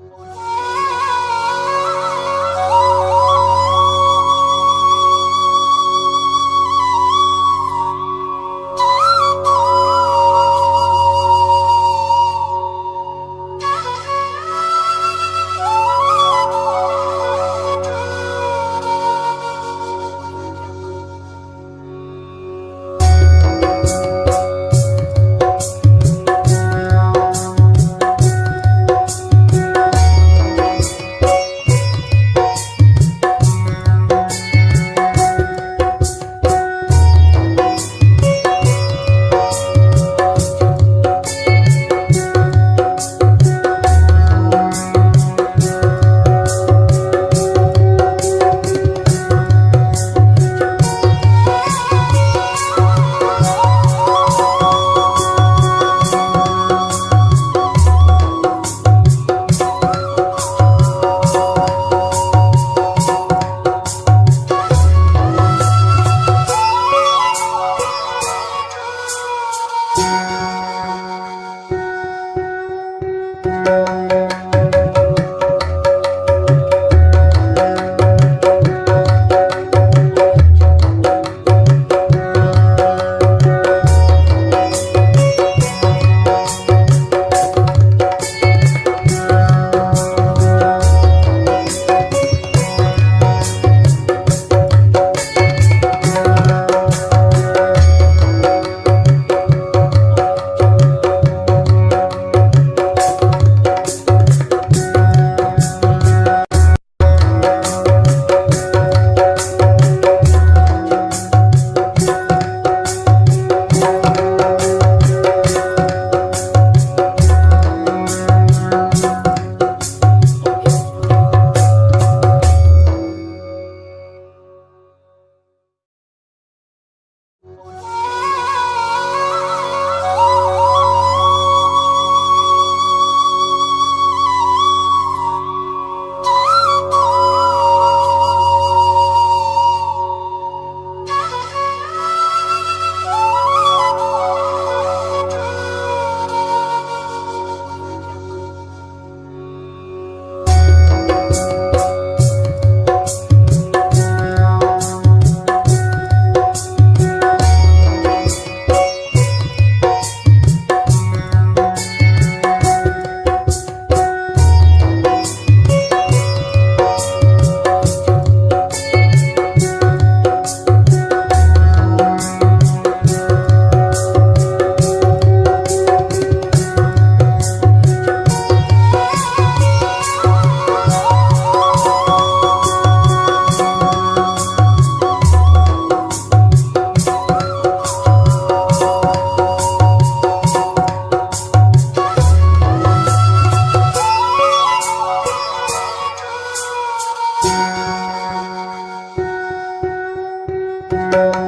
Thank. Música